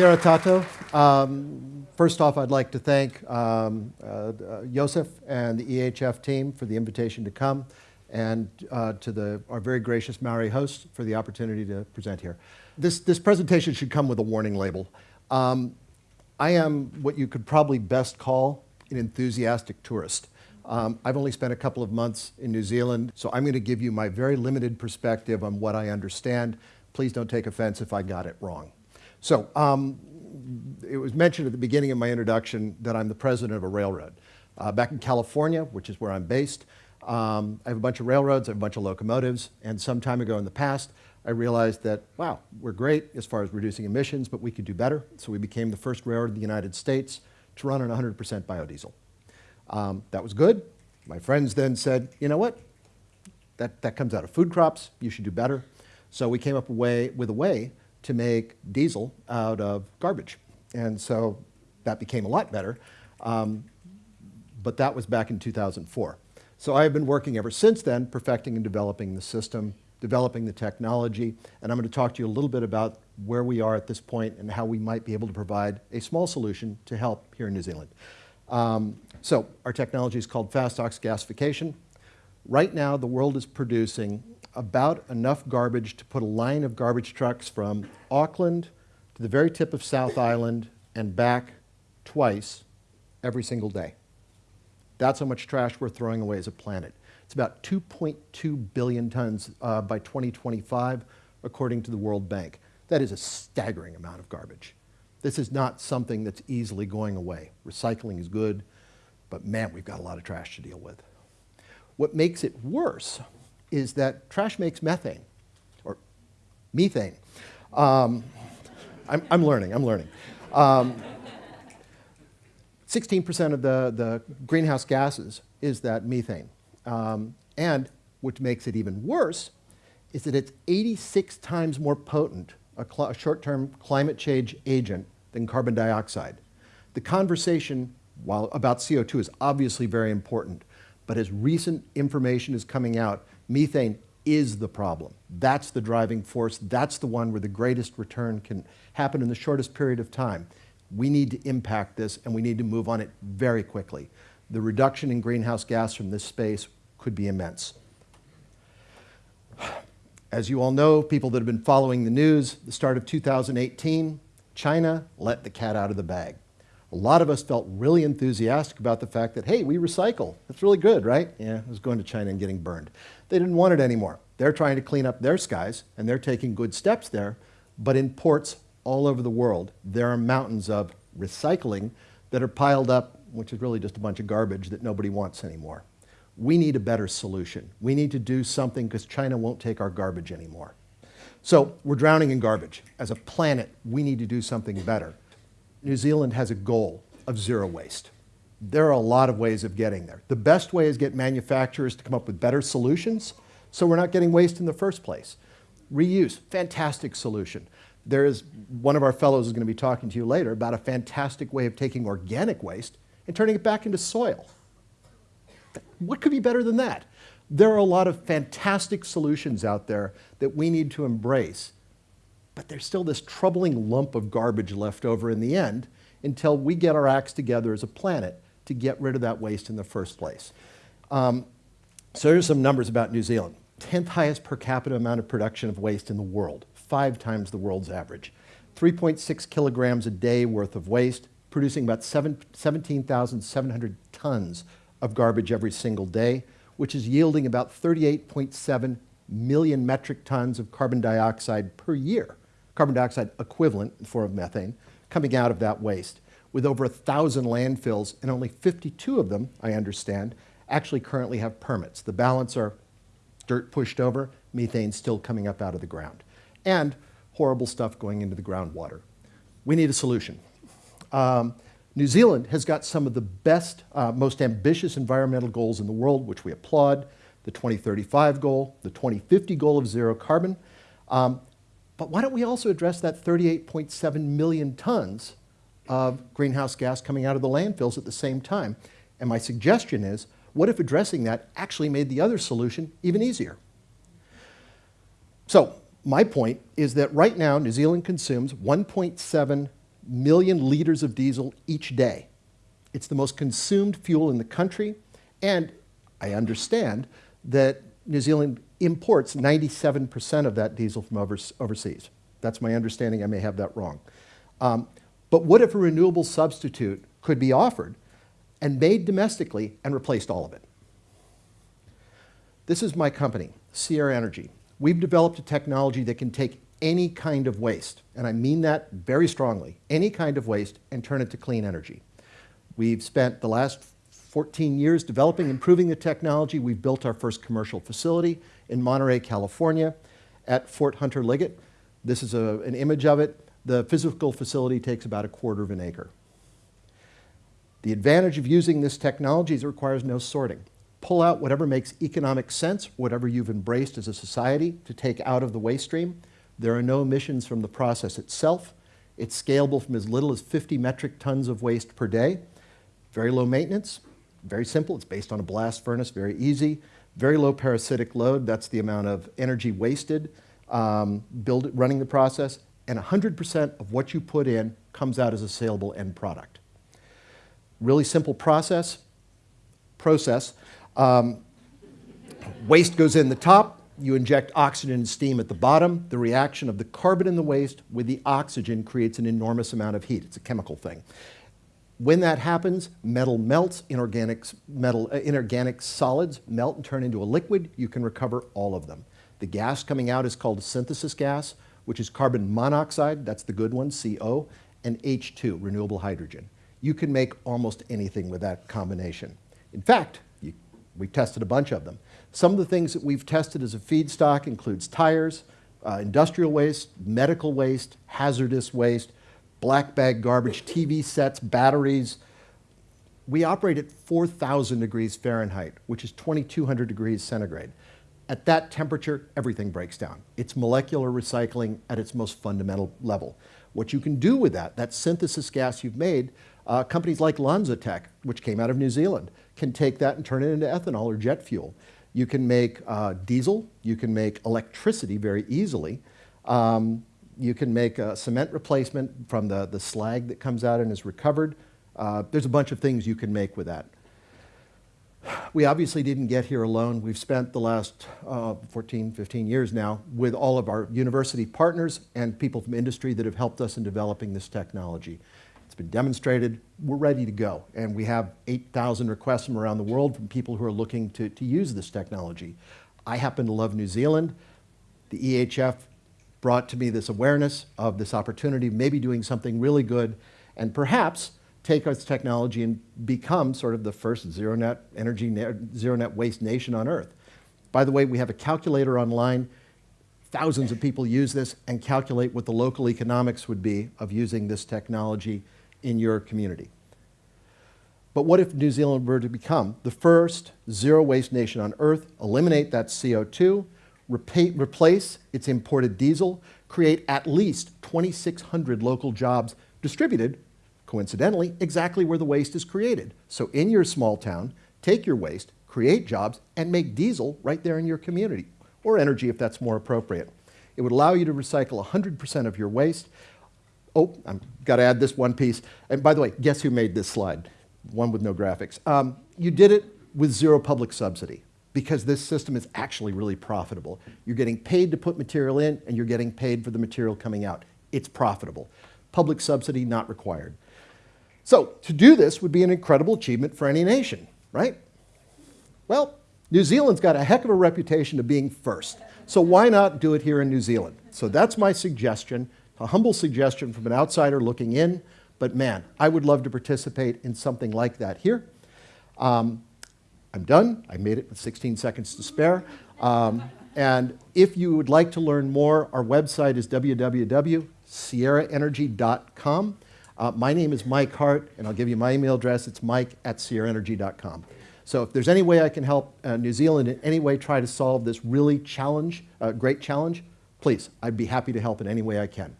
Kia tato. Um, first off, I'd like to thank um, uh, Josef and the EHF team for the invitation to come and uh, to the, our very gracious Maori host for the opportunity to present here. This, this presentation should come with a warning label. Um, I am what you could probably best call an enthusiastic tourist. Um, I've only spent a couple of months in New Zealand, so I'm going to give you my very limited perspective on what I understand. Please don't take offense if I got it wrong. So, um, it was mentioned at the beginning of my introduction that I'm the president of a railroad. Uh, back in California, which is where I'm based, um, I have a bunch of railroads, I have a bunch of locomotives, and some time ago in the past, I realized that, wow, we're great as far as reducing emissions, but we could do better. So we became the first railroad in the United States to run on 100% biodiesel. Um, that was good. My friends then said, you know what? That, that comes out of food crops. You should do better. So we came up way, with a way to make diesel out of garbage. And so that became a lot better. Um, but that was back in 2004. So I have been working ever since then, perfecting and developing the system, developing the technology, and I'm going to talk to you a little bit about where we are at this point and how we might be able to provide a small solution to help here in New Zealand. Um, so our technology is called FastOx gasification. Right now, the world is producing about enough garbage to put a line of garbage trucks from Auckland to the very tip of South Island and back twice every single day. That's how much trash we're throwing away as a planet. It's about 2.2 billion tons uh, by 2025, according to the World Bank. That is a staggering amount of garbage. This is not something that's easily going away. Recycling is good, but man, we've got a lot of trash to deal with. What makes it worse is that trash makes methane, or methane. Um, I'm, I'm, learning, I'm learning. 16% um, of the, the greenhouse gases is that methane. Um, and what makes it even worse is that it's 86 times more potent, a, a short-term climate change agent, than carbon dioxide. The conversation while about CO2 is obviously very important, but as recent information is coming out, methane is the problem. That's the driving force. That's the one where the greatest return can happen in the shortest period of time. We need to impact this and we need to move on it very quickly. The reduction in greenhouse gas from this space could be immense. As you all know, people that have been following the news, the start of 2018, China let the cat out of the bag. A lot of us felt really enthusiastic about the fact that, hey, we recycle. That's really good, right? Yeah, I was going to China and getting burned. They didn't want it anymore. They're trying to clean up their skies, and they're taking good steps there. But in ports all over the world, there are mountains of recycling that are piled up, which is really just a bunch of garbage that nobody wants anymore. We need a better solution. We need to do something because China won't take our garbage anymore. So we're drowning in garbage. As a planet, we need to do something better. New Zealand has a goal of zero waste. There are a lot of ways of getting there. The best way is get manufacturers to come up with better solutions so we're not getting waste in the first place. Reuse, fantastic solution. There is, one of our fellows is going to be talking to you later about a fantastic way of taking organic waste and turning it back into soil. What could be better than that? There are a lot of fantastic solutions out there that we need to embrace but there's still this troubling lump of garbage left over in the end until we get our acts together as a planet to get rid of that waste in the first place. Um, so here's some numbers about New Zealand. 10th highest per capita amount of production of waste in the world, five times the world's average. 3.6 kilograms a day worth of waste, producing about 17,700 tons of garbage every single day, which is yielding about 38.7 million metric tons of carbon dioxide per year carbon dioxide equivalent in the form of methane coming out of that waste with over a thousand landfills and only 52 of them, I understand, actually currently have permits. The balance are dirt pushed over, methane still coming up out of the ground, and horrible stuff going into the groundwater. We need a solution. Um, New Zealand has got some of the best, uh, most ambitious environmental goals in the world, which we applaud. The 2035 goal, the 2050 goal of zero carbon. Um, but why don't we also address that 38.7 million tons of greenhouse gas coming out of the landfills at the same time? And my suggestion is, what if addressing that actually made the other solution even easier? So my point is that right now New Zealand consumes 1.7 million liters of diesel each day. It's the most consumed fuel in the country, and I understand that New Zealand imports 97% of that diesel from overseas. That's my understanding. I may have that wrong. Um, but what if a renewable substitute could be offered and made domestically and replaced all of it? This is my company, Sierra Energy. We've developed a technology that can take any kind of waste, and I mean that very strongly, any kind of waste and turn it to clean energy. We've spent the last 14 years developing, and improving the technology. We've built our first commercial facility in Monterey, California at Fort Hunter Liggett. This is a, an image of it. The physical facility takes about a quarter of an acre. The advantage of using this technology is it requires no sorting. Pull out whatever makes economic sense, whatever you've embraced as a society to take out of the waste stream, there are no emissions from the process itself. It's scalable from as little as 50 metric tons of waste per day. Very low maintenance, very simple. It's based on a blast furnace, very easy. Very low parasitic load, that's the amount of energy wasted um, build, running the process. And 100% of what you put in comes out as a saleable end product. Really simple process. Process. Um, waste goes in the top, you inject oxygen and steam at the bottom. The reaction of the carbon in the waste with the oxygen creates an enormous amount of heat. It's a chemical thing. When that happens, metal melts, inorganic, metal, uh, inorganic solids melt and turn into a liquid. You can recover all of them. The gas coming out is called synthesis gas, which is carbon monoxide, that's the good one, CO, and H2, renewable hydrogen. You can make almost anything with that combination. In fact, you, we tested a bunch of them. Some of the things that we've tested as a feedstock includes tires, uh, industrial waste, medical waste, hazardous waste, black bag garbage, TV sets, batteries. We operate at 4,000 degrees Fahrenheit, which is 2,200 degrees centigrade. At that temperature, everything breaks down. It's molecular recycling at its most fundamental level. What you can do with that, that synthesis gas you've made, uh, companies like LanzaTech, which came out of New Zealand, can take that and turn it into ethanol or jet fuel. You can make uh, diesel, you can make electricity very easily. Um, you can make a cement replacement from the, the slag that comes out and is recovered. Uh, there's a bunch of things you can make with that. We obviously didn't get here alone. We've spent the last uh, 14, 15 years now with all of our university partners and people from industry that have helped us in developing this technology. It's been demonstrated. We're ready to go. And we have 8,000 requests from around the world from people who are looking to, to use this technology. I happen to love New Zealand. The EHF brought to me this awareness of this opportunity, maybe doing something really good, and perhaps take our technology and become sort of the first zero net energy, zero net waste nation on earth. By the way, we have a calculator online. Thousands of people use this and calculate what the local economics would be of using this technology in your community. But what if New Zealand were to become the first zero waste nation on earth, eliminate that CO2, replace its imported diesel, create at least 2,600 local jobs distributed, coincidentally, exactly where the waste is created. So in your small town, take your waste, create jobs, and make diesel right there in your community, or energy if that's more appropriate. It would allow you to recycle 100% of your waste, Oh, I've got to add this one piece. And by the way, guess who made this slide? One with no graphics. Um, you did it with zero public subsidy because this system is actually really profitable. You're getting paid to put material in and you're getting paid for the material coming out. It's profitable. Public subsidy not required. So to do this would be an incredible achievement for any nation, right? Well, New Zealand's got a heck of a reputation of being first. So why not do it here in New Zealand? So that's my suggestion a humble suggestion from an outsider looking in, but man, I would love to participate in something like that here. Um, I'm done. I made it with 16 seconds to spare. Um, and if you would like to learn more, our website is www.sierraenergy.com. Uh, my name is Mike Hart, and I'll give you my email address. It's mike at sierraenergy.com. So if there's any way I can help uh, New Zealand in any way try to solve this really challenge, uh, great challenge, please, I'd be happy to help in any way I can.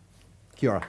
Kia ora.